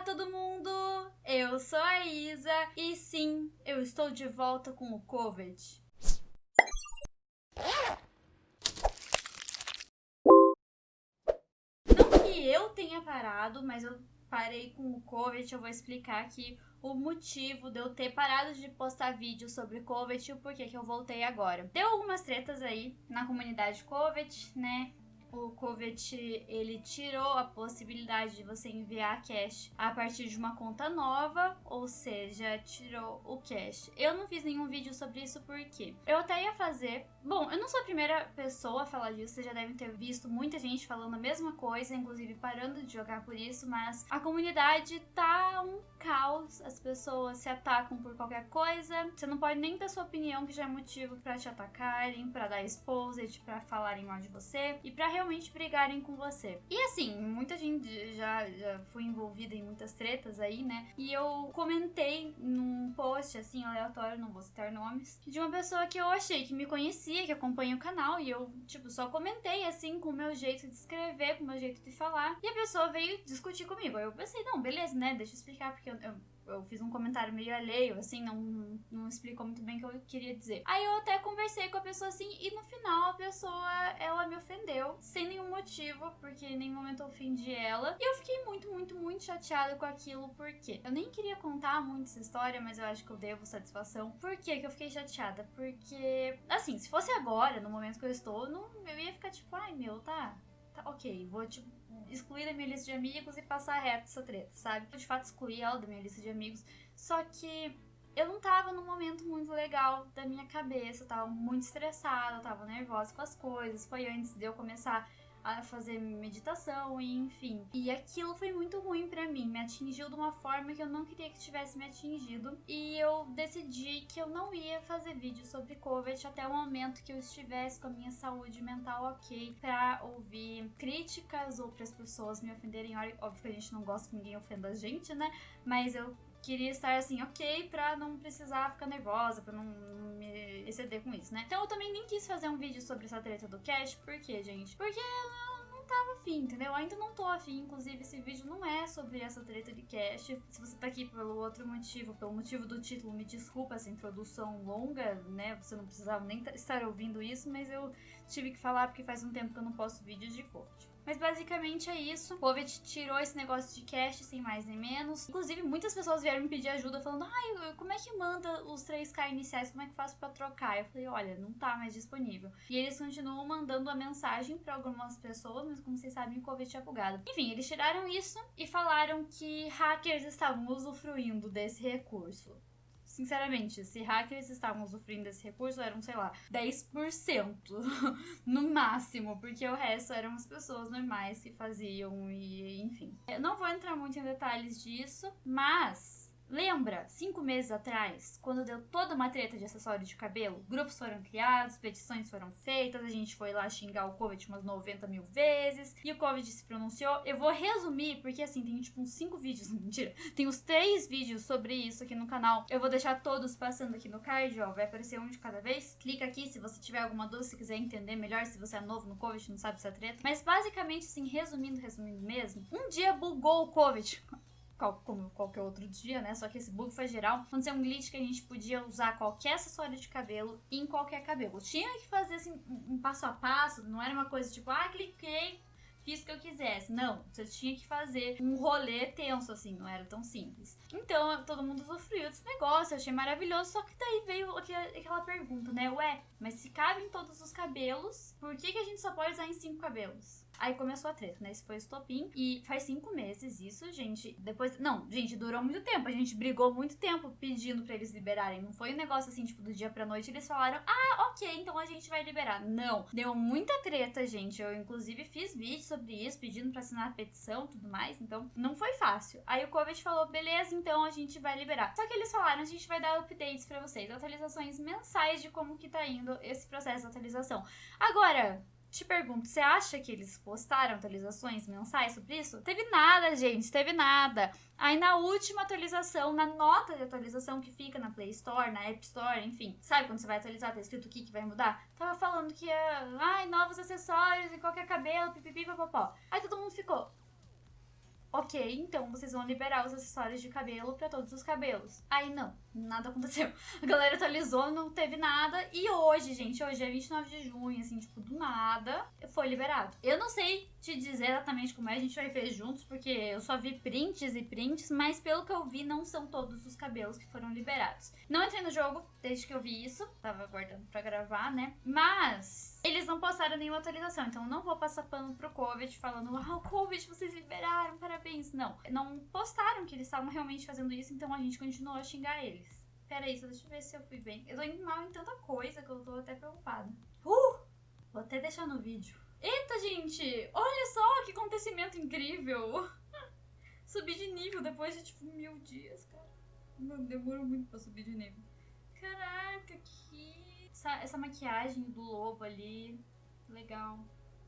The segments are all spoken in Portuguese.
Olá, todo mundo! Eu sou a Isa e sim, eu estou de volta com o Covid. Não que eu tenha parado, mas eu parei com o Covid. Eu vou explicar aqui o motivo de eu ter parado de postar vídeo sobre Covid e o porquê que eu voltei agora. Deu algumas tretas aí na comunidade Covid, né? O Covet ele tirou a possibilidade de você enviar cash a partir de uma conta nova, ou seja, tirou o cash. Eu não fiz nenhum vídeo sobre isso porque eu até ia fazer. Bom, eu não sou a primeira pessoa a falar disso, vocês já devem ter visto muita gente falando a mesma coisa, inclusive parando de jogar por isso, mas a comunidade tá um caos, as pessoas se atacam por qualquer coisa. Você não pode nem ter sua opinião, que já é motivo para te atacarem, para dar exposed, para falarem mal de você e para realmente brigarem com você. E assim, muita gente já, já foi envolvida em muitas tretas aí, né? E eu comentei num post assim aleatório, não vou citar nomes, de uma pessoa que eu achei que me conhecia, que acompanha o canal, e eu, tipo, só comentei assim com o meu jeito de escrever, com o meu jeito de falar. E a pessoa veio discutir comigo. Aí eu pensei, não, beleza, né? Deixa eu explicar, porque eu, eu eu fiz um comentário meio alheio, assim, não, não explicou muito bem o que eu queria dizer. Aí eu até conversei com a pessoa assim, e no final a pessoa, ela me ofendeu, sem nenhum motivo, porque em nenhum momento eu ofendi ela. E eu fiquei muito, muito, muito chateada com aquilo, porque eu nem queria contar muito essa história, mas eu acho que eu devo satisfação. Por que que eu fiquei chateada? Porque, assim, se fosse agora, no momento que eu estou, não, eu ia ficar tipo, ai meu, tá, tá ok, vou tipo excluir da minha lista de amigos e passar reto essa treta, sabe? Eu de fato excluí ela da minha lista de amigos, só que eu não tava num momento muito legal da minha cabeça, eu tava muito estressada, eu tava nervosa com as coisas. Foi antes de eu começar a fazer meditação e enfim. E aquilo foi muito ruim para mim, me atingiu de uma forma que eu não queria que tivesse me atingido e eu decidi que eu não ia fazer vídeo sobre COVID até o momento que eu estivesse com a minha saúde mental ok para ouvir críticas ou para as pessoas me ofenderem. Óbvio que a gente não gosta que ninguém ofenda a gente, né? Mas eu queria estar assim, ok, pra não precisar ficar nervosa, pra não me exceder com isso, né? Então eu também nem quis fazer um vídeo sobre essa treta do cash, por quê, gente? Porque eu não tava afim, entendeu? Ainda não tô afim, inclusive esse vídeo não é sobre essa treta de cash. Se você tá aqui pelo outro motivo, pelo motivo do título, me desculpa essa introdução longa, né? Você não precisava nem estar ouvindo isso, mas eu tive que falar porque faz um tempo que eu não posto vídeo de coach. Mas basicamente é isso. O Covid tirou esse negócio de cash sem mais nem menos. Inclusive, muitas pessoas vieram me pedir ajuda falando: ai, como é que manda os 3K iniciais? Como é que faço pra trocar? Eu falei: olha, não tá mais disponível. E eles continuam mandando a mensagem para algumas pessoas, mas como vocês sabem, o Covid tinha bugado. Enfim, eles tiraram isso e falaram que hackers estavam usufruindo desse recurso sinceramente, se hackers estavam usufruindo desse recurso, eram, sei lá, 10% no máximo, porque o resto eram as pessoas normais que faziam e, enfim. Eu não vou entrar muito em detalhes disso, mas Lembra, cinco meses atrás, quando deu toda uma treta de acessório de cabelo? Grupos foram criados, petições foram feitas, a gente foi lá xingar o Covid umas 90 mil vezes e o Covid se pronunciou. Eu vou resumir, porque assim, tem tipo uns cinco vídeos, mentira, tem uns três vídeos sobre isso aqui no canal. Eu vou deixar todos passando aqui no card, ó, vai aparecer um de cada vez. Clica aqui se você tiver alguma dúvida, se quiser entender melhor, se você é novo no Covid, não sabe essa treta. Mas basicamente, assim, resumindo, resumindo mesmo, um dia bugou o Covid como qualquer outro dia, né? Só que esse bug foi geral. Aconteceu um glitch que a gente podia usar qualquer acessório de cabelo em qualquer cabelo. Tinha que fazer assim um passo a passo, não era uma coisa tipo, ah, cliquei, fiz o que eu quisesse. Não, você tinha que fazer um rolê tenso, assim, não era tão simples. Então, todo mundo usufruiu desse negócio, eu achei maravilhoso, só que daí veio aquela pergunta, né? Ué, mas se cabe em todos os cabelos, por que, que a gente só pode usar em cinco cabelos? Aí começou a treta, né? Esse foi o estopim. E faz cinco meses isso, gente. Depois. Não, gente, durou muito tempo. A gente brigou muito tempo pedindo para eles liberarem. Não foi um negócio assim, tipo, do dia pra noite. Eles falaram, ah, ok, então a gente vai liberar. Não. Deu muita treta, gente. Eu, inclusive, fiz vídeo sobre isso, pedindo pra assinar a petição tudo mais. Então, não foi fácil. Aí o Covid falou, beleza, então a gente vai liberar. Só que eles falaram, a gente vai dar updates para vocês, atualizações mensais de como que tá indo esse processo de atualização. Agora, te pergunto, você acha que eles postaram atualizações mensais sobre isso? Teve nada, gente, teve nada. Aí na última atualização, na nota de atualização que fica na Play Store, na App Store, enfim, sabe quando você vai atualizar, tá escrito o que, que vai mudar? Tava falando que ai, novos acessórios em qualquer cabelo, pipipi, papapó. Aí todo mundo ficou, ok, então vocês vão liberar os acessórios de cabelo para todos os cabelos. Aí não, nada aconteceu. A galera atualizou, não teve nada. E hoje, gente, hoje é 29 de junho, assim, tipo, do nada, foi liberado. Eu não sei te dizer exatamente como é, a gente vai ver juntos, porque eu só vi prints e prints, mas pelo que eu vi, não são todos os cabelos que foram liberados. Não entrei no jogo desde que eu vi isso, tava aguardando pra gravar, né? Mas eles não postaram nenhuma atualização, então não vou passar pano pro Covid falando, ah, o Covid vocês liberaram, parabéns. Não, não postaram que eles estavam realmente fazendo isso, então a gente continuou a xingar eles. Pera aí, deixa eu ver se eu fui bem. Eu tô indo mal em tanta coisa que eu tô até preocupada. Uh! Vou até deixar no vídeo. Eita, gente! Olha só que acontecimento incrível! Subi de nível depois de, tipo, mil dias, cara. Mano, demorou muito pra subir de nível. Caraca, que... Essa, essa maquiagem do lobo ali, legal.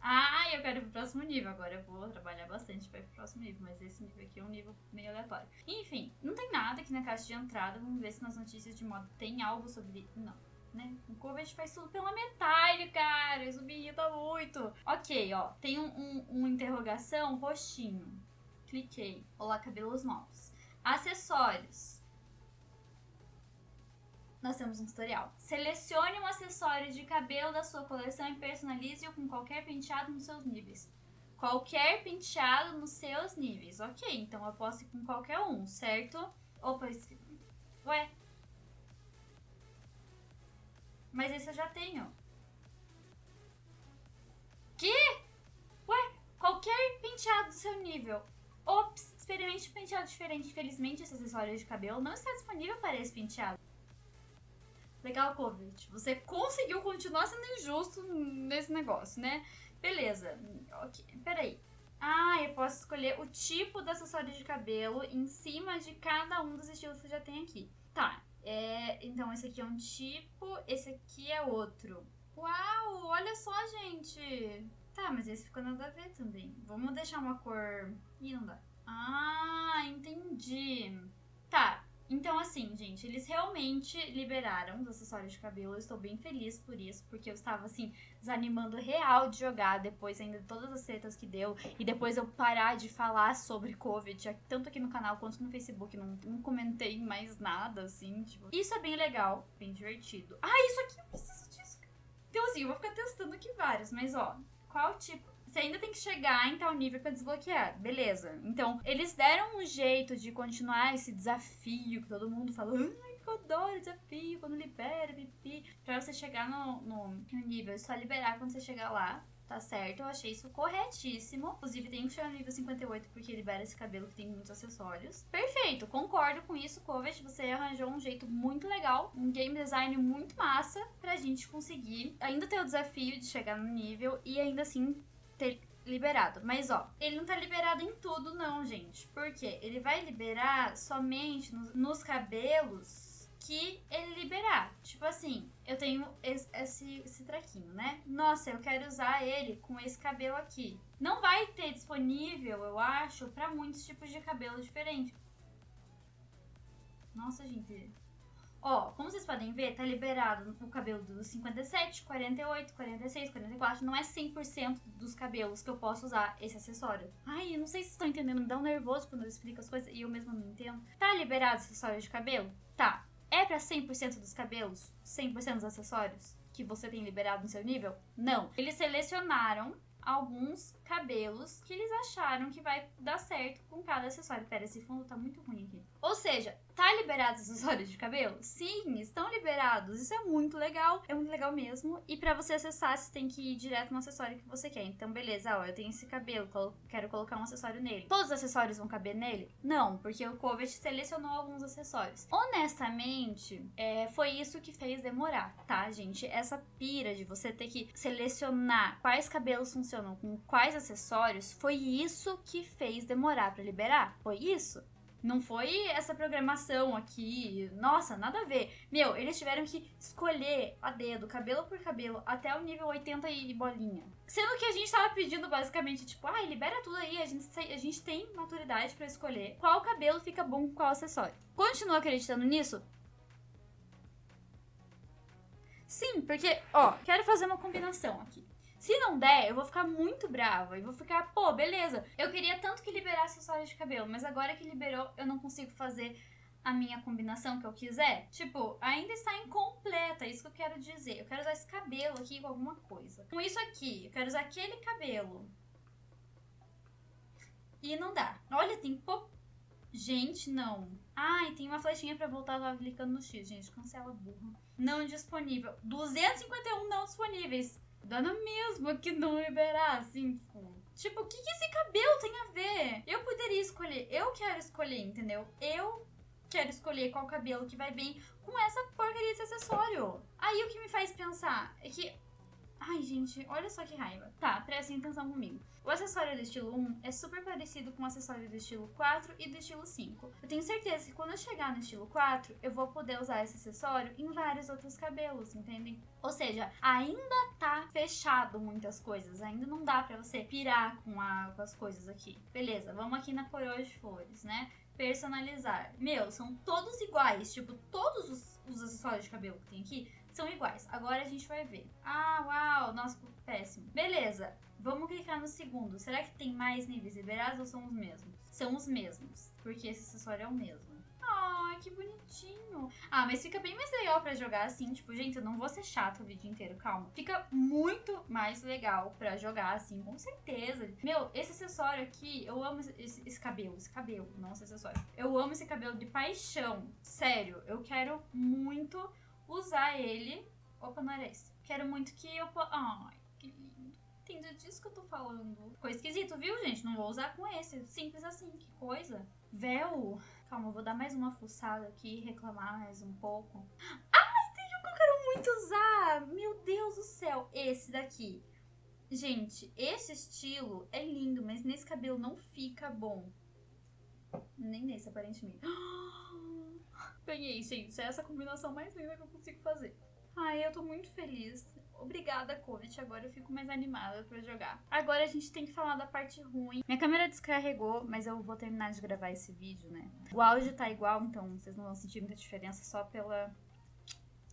Ah, eu quero ir pro próximo nível. Agora eu vou trabalhar bastante pra ir pro próximo nível. Mas esse nível aqui é um nível meio aleatório. Enfim, não tem nada aqui na caixa de entrada. Vamos ver se nas notícias de modo tem algo sobre... Não né? O Covid faz tudo pela metade, cara. Isso me irrita muito. Ok, ó. Tem um, um, um interrogação roxinho. Cliquei. Olá, cabelos novos. Acessórios. Nós temos um tutorial. Selecione um acessório de cabelo da sua coleção e personalize-o com qualquer penteado nos seus níveis. Qualquer penteado nos seus níveis. Ok, então eu posso ir com qualquer um, certo? Opa, ué, mas esse eu já tenho. Que? Ué, qualquer penteado do seu nível. Ops, experimente um penteado diferente. Infelizmente, esse acessório de cabelo não está disponível para esse penteado. Legal, Covid. Você conseguiu continuar sendo injusto nesse negócio, né? Beleza. Ok, peraí. Ah, eu posso escolher o tipo do acessório de cabelo em cima de cada um dos estilos que você já tem aqui. Tá, é, então, esse aqui é um tipo, esse aqui é outro. Uau, olha só, gente. Tá, mas esse ficou nada a ver também. Vamos deixar uma cor... Ih, não dá. Ah, entendi. Tá, então, assim, gente, eles realmente liberaram os acessórios de cabelo. Eu estou bem feliz por isso, porque eu estava, assim, desanimando real de jogar depois ainda de todas as tretas que deu. E depois eu parar de falar sobre Covid, tanto aqui no canal quanto no Facebook. Não, não comentei mais nada, assim, tipo. Isso é bem legal, bem divertido. Ah, isso aqui eu preciso disso. Então, assim, eu vou ficar testando aqui vários, mas ó, qual tipo você ainda tem que chegar em tal nível para desbloquear. Beleza. Então, eles deram um jeito de continuar esse desafio que todo mundo fala. Ai, eu adoro desafio quando libera, pipi. Pra você chegar no, no, nível. É só liberar quando você chegar lá tá certo? Eu achei isso corretíssimo. Inclusive, tem que chegar no nível 58 porque libera esse cabelo que tem muitos acessórios. Perfeito, concordo com isso, Covet. Você arranjou um jeito muito legal, um game design muito massa pra gente conseguir ainda ter o desafio de chegar no nível e ainda assim ter liberado. Mas ó, ele não tá liberado em tudo, não, gente. Porque ele vai liberar somente nos, nos cabelos que ele liberar. Tipo assim, eu tenho esse, esse, esse traquinho, né? Nossa, eu quero usar ele com esse cabelo aqui. Não vai ter disponível, eu acho, para muitos tipos de cabelo diferentes. Nossa, gente, Ó, como vocês podem ver, tá liberado o cabelo dos 57, 48, 46, 44. Não é 100% dos cabelos que eu posso usar esse acessório. Ai, eu não sei se vocês estão entendendo, me dá um nervoso quando eu explico as coisas e eu mesma não entendo. Tá liberado acessório de cabelo? Tá. É pra 100% dos cabelos? 100% dos acessórios? Que você tem liberado no seu nível? Não. Eles selecionaram alguns cabelos que eles acharam que vai dar certo com cada acessório. Pera, esse fundo tá muito ruim aqui. Ou seja, tá liberados os acessórios de cabelo? Sim, estão liberados. Isso é muito legal, é muito legal mesmo. E para você acessar, você tem que ir direto no acessório que você quer. Então, beleza, ó, eu tenho esse cabelo, quero colocar um acessório nele. Todos os acessórios vão caber nele? Não, porque o Covet selecionou alguns acessórios. Honestamente, é, foi isso que fez demorar, tá, gente? Essa pira de você ter que selecionar quais cabelos funcionam com quais acessórios, foi isso que fez demorar para liberar. Foi isso. Não foi essa programação aqui. Nossa, nada a ver. Meu, eles tiveram que escolher a dedo, cabelo por cabelo, até o nível 80 e bolinha. Sendo que a gente tava pedindo basicamente, tipo, ai, ah, libera tudo aí, a gente, a gente tem maturidade para escolher qual cabelo fica bom com qual acessório. Continua acreditando nisso? Sim, porque, ó, quero fazer uma combinação aqui. Se não der, eu vou ficar muito brava e vou ficar, pô, beleza. Eu queria tanto que liberasse acessórios de cabelo, mas agora que liberou, eu não consigo fazer a minha combinação que eu quiser. Tipo, ainda está incompleta, é isso que eu quero dizer. Eu quero usar esse cabelo aqui com alguma coisa. Com isso aqui, eu quero usar aquele cabelo. E não dá. Olha, tem pouco. Gente, não. Ai, tem uma flechinha pra voltar, tava clicando no X, gente. Cancela burro. Não disponível. 251 não disponíveis. Dando mesmo que não liberar, assim, tipo. Tipo, o que, que esse cabelo tem a ver? Eu poderia escolher. Eu quero escolher, entendeu? Eu quero escolher qual cabelo que vai bem com essa porcaria desse acessório. Aí o que me faz pensar é que. Ai, gente, olha só que raiva. Tá, prestem atenção comigo. O acessório do estilo 1 é super parecido com o acessório do estilo 4 e do estilo 5. Eu tenho certeza que quando eu chegar no estilo 4, eu vou poder usar esse acessório em vários outros cabelos, entendem? Ou seja, ainda tá fechado muitas coisas, ainda não dá para você pirar com, a, com as coisas aqui. Beleza, vamos aqui na coroa de flores, né? personalizar. Meu, são todos iguais. Tipo, todos os, os, acessórios de cabelo que tem aqui são iguais. Agora a gente vai ver. Ah, uau, nossa, péssimo. Beleza, vamos clicar no segundo. Será que tem mais níveis liberados ou são os mesmos? São os mesmos, porque esse acessório é o mesmo. Ai, que bonitinho. Ah, mas fica bem mais legal pra jogar assim. Tipo, gente, eu não vou ser chato o vídeo inteiro, calma. Fica muito mais legal pra jogar assim, com certeza. Meu, esse acessório aqui, eu amo esse, esse cabelo. Esse cabelo, não esse acessório. Eu amo esse cabelo de paixão. Sério, eu quero muito usar ele. Opa, esse. Quero muito que eu... Ai, que lindo. Entende disso que eu tô falando. Ficou esquisito, viu, gente? Não vou usar com esse. Simples assim, que coisa. Véu. Calma, eu vou dar mais uma fuçada aqui reclamar mais um pouco. Ai, tem um que eu quero muito usar! Meu Deus do céu! Esse daqui. Gente, esse estilo é lindo, mas nesse cabelo não fica bom. Nem nesse, aparentemente. Ganhei, gente. Essa é a combinação mais linda que eu consigo fazer. Ai, eu tô muito feliz. Obrigada, Covid. Agora eu fico mais animada pra jogar. Agora a gente tem que falar da parte ruim. Minha câmera descarregou, mas eu vou terminar de gravar esse vídeo, né? O áudio tá igual, então vocês não vão sentir muita diferença só pela.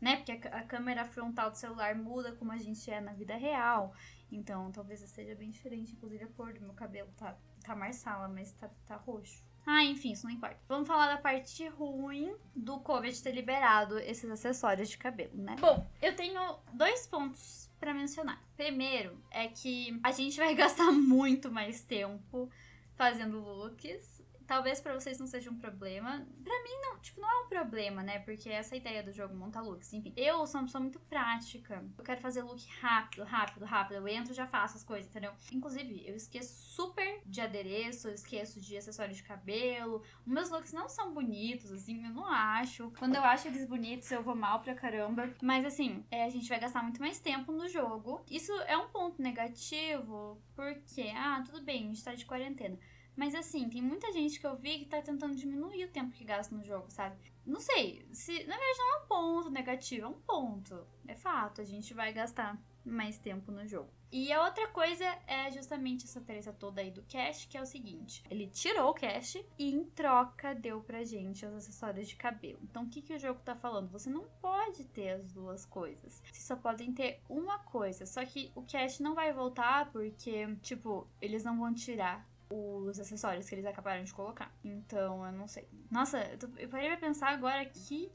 Né? Porque a, câmera frontal do celular muda como a gente é na vida real. Então talvez seja bem diferente. Inclusive a cor do meu cabelo tá, tá marsala, mas tá, tá roxo. Ah, enfim, isso não importa. Vamos falar da parte ruim do Covid ter liberado esses acessórios de cabelo, né? Bom, eu tenho dois pontos para mencionar. Primeiro é que a gente vai gastar muito mais tempo fazendo looks Talvez para vocês não seja um problema. Para mim, não, tipo, não é um problema, né? Porque essa ideia do jogo monta looks. Enfim, eu sou uma pessoa muito prática. Eu quero fazer look rápido, rápido, rápido. Eu entro já faço as coisas, entendeu? Inclusive, eu esqueço super de adereço, eu esqueço de acessório de cabelo. Os meus looks não são bonitos, assim, eu não acho. Quando eu acho eles bonitos, eu vou mal pra caramba. Mas assim, é, a gente vai gastar muito mais tempo no jogo. Isso é um ponto negativo, porque, ah, tudo bem, a gente tá de quarentena. Mas assim, tem muita gente que eu vi que tá tentando diminuir o tempo que gasta no jogo, sabe? Não sei, se na verdade não é um ponto negativo, é um ponto. É fato, a gente vai gastar mais tempo no jogo. E a outra coisa é justamente essa treta toda aí do cash, que é o seguinte: ele tirou o cash e em troca deu pra gente os acessórios de cabelo. Então o que, que o jogo tá falando? Você não pode ter as duas coisas. Vocês só podem ter uma coisa. Só que o cash não vai voltar porque, tipo, eles não vão tirar os acessórios que eles acabaram de colocar. Então, eu não sei. Nossa, eu, tô, eu parei pra pensar agora que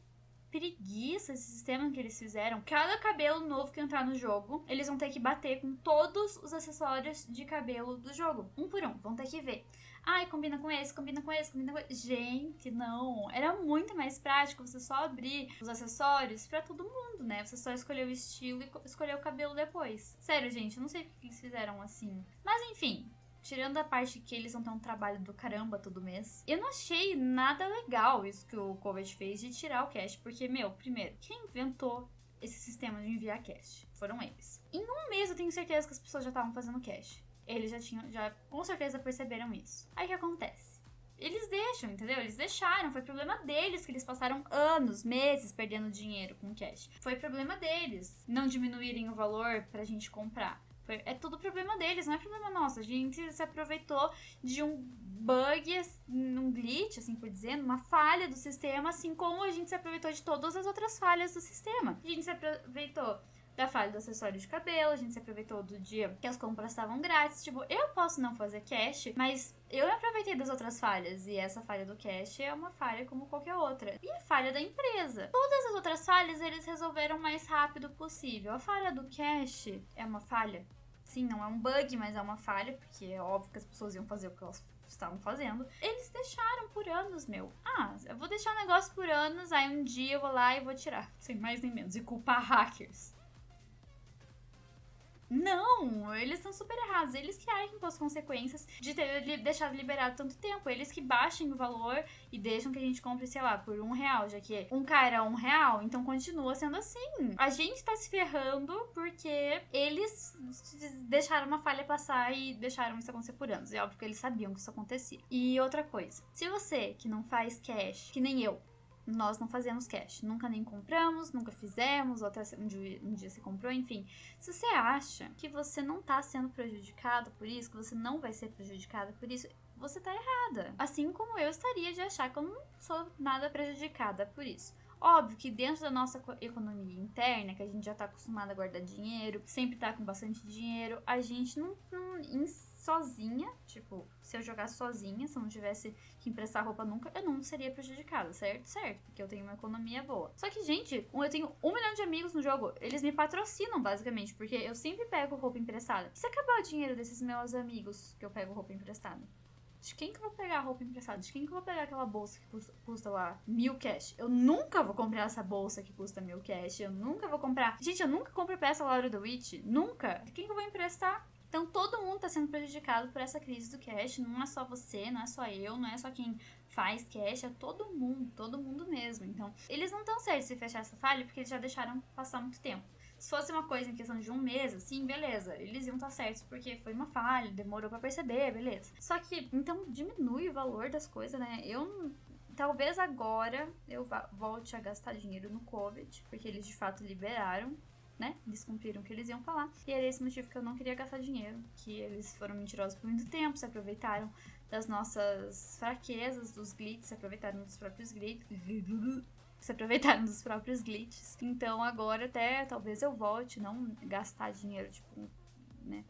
preguiça esse sistema que eles fizeram. Cada cabelo novo que entrar no jogo, eles vão ter que bater com todos os acessórios de cabelo do jogo. Um por um, vão ter que ver. Ai, combina com esse, combina com esse, combina com esse. Gente, não. Era muito mais prático você só abrir os acessórios para todo mundo, né? Você só escolher o estilo e escolher o cabelo depois. Sério, gente, eu não sei por que eles fizeram assim. Mas enfim, Tirando a parte que eles vão ter um trabalho do caramba todo mês, eu não achei nada legal isso que o Covid fez de tirar o cash, porque, meu, primeiro, quem inventou esse sistema de enviar cash? Foram eles. Em um mês eu tenho certeza que as pessoas já estavam fazendo cash. Eles já tinham, já com certeza perceberam isso. Aí o que acontece? Eles deixam, entendeu? Eles deixaram. Foi problema deles que eles passaram anos, meses perdendo dinheiro com cash. Foi problema deles não diminuírem o valor pra gente comprar. É tudo problema deles, não é problema nosso. A gente se aproveitou de um bug, um glitch, assim por dizer, uma falha do sistema, assim como a gente se aproveitou de todas as outras falhas do sistema. A gente se aproveitou da falha do acessório de cabelo, a gente se aproveitou do dia que as compras estavam grátis. Tipo, eu posso não fazer cash, mas eu aproveitei das outras falhas. E essa falha do cash é uma falha como qualquer outra. E a falha da empresa. Todas as outras falhas eles resolveram o mais rápido possível. A falha do cash é uma falha. Sim, não é um bug, mas é uma falha, porque é óbvio que as pessoas iam fazer o que elas estavam fazendo. Eles deixaram por anos, meu. Ah, eu vou deixar o negócio por anos, aí um dia eu vou lá e vou tirar. Sem mais nem menos. E culpar hackers. Não, eles estão super errados. Eles que arquem com as consequências de ter deixado liberado tanto tempo. Eles que baixem o valor e deixam que a gente compre, sei lá, por um real, já que um cara era um real, então continua sendo assim. A gente tá se ferrando porque eles deixaram uma falha passar e deixaram isso acontecer por anos. É óbvio que eles sabiam que isso acontecia. E outra coisa, se você que não faz cash, que nem eu, nós não fazemos cash. Nunca nem compramos, nunca fizemos, ou até um dia, um dia se comprou, enfim. Se você acha que você não tá sendo prejudicado por isso, que você não vai ser prejudicada por isso, você tá errada. Assim como eu estaria de achar que eu não sou nada prejudicada por isso. Óbvio que dentro da nossa economia interna, que a gente já tá acostumado a guardar dinheiro, sempre tá com bastante dinheiro, a gente não, não sozinha, tipo, se eu jogasse sozinha, se eu não tivesse que emprestar roupa nunca, eu não seria prejudicada, certo? Certo, porque eu tenho uma economia boa. Só que, gente, eu tenho um milhão de amigos no jogo, eles me patrocinam, basicamente, porque eu sempre pego roupa emprestada. Se acabar o dinheiro desses meus amigos que eu pego roupa emprestada, de quem que eu vou pegar a roupa emprestada? De quem que eu vou pegar aquela bolsa que custa, custa, lá mil cash? Eu nunca vou comprar essa bolsa que custa mil cash. Eu nunca vou comprar. Gente, eu nunca compro peça Laura do Witch. Nunca. De quem que eu vou emprestar? Então todo mundo está sendo prejudicado por essa crise do cash, não é só você, não é só eu, não é só quem faz cash, é todo mundo, todo mundo mesmo. Então, eles não estão certos se fechar essa falha porque eles já deixaram passar muito tempo. Se fosse uma coisa em questão de um mês, assim, beleza, eles iam estar certos porque foi uma falha, demorou para perceber, beleza. Só que, então, diminui o valor das coisas, né? Eu talvez agora eu volte a gastar dinheiro no COVID, porque eles de fato liberaram né? Eles cumpriram o que eles iam falar. E era esse motivo que eu não queria gastar dinheiro. Que eles foram mentirosos por muito tempo, se aproveitaram das nossas fraquezas, dos glitches, se aproveitaram dos próprios glitches. Se aproveitaram dos próprios glitches. Então agora até talvez eu volte, não gastar dinheiro, tipo, né?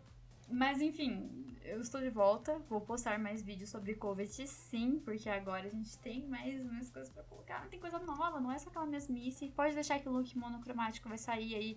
Mas enfim, eu estou de volta. Vou postar mais vídeos sobre Covet, sim, porque agora a gente tem mais, mais coisas pra colocar. Tem coisa nova, não é só aquela mesmice. Pode deixar que o look monocromático vai sair aí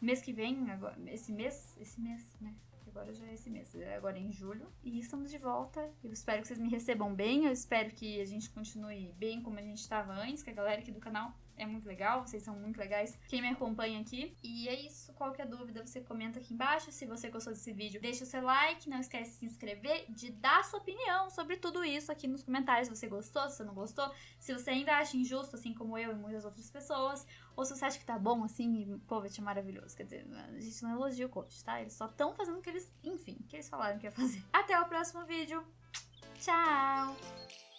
mês que vem, agora, esse mês, esse mês, né? Agora já é esse mês, é agora em julho. E estamos de volta. Eu espero que vocês me recebam bem. Eu espero que a gente continue bem como a gente estava antes, que a galera aqui do canal é muito legal, vocês são muito legais, quem me acompanha aqui. E é isso, qualquer dúvida você comenta aqui embaixo. Se você gostou desse vídeo, deixa o seu like, não esquece de se inscrever, de dar sua opinião sobre tudo isso aqui nos comentários. Se você gostou, se você não gostou, se você ainda acha injusto, assim como eu e muitas outras pessoas, ou se você acha que tá bom assim e Covet é maravilhoso. Quer dizer, a gente não elogia o Covet, tá? Eles só estão fazendo o que eles, enfim, que eles falaram que ia fazer. Até o próximo vídeo. Tchau!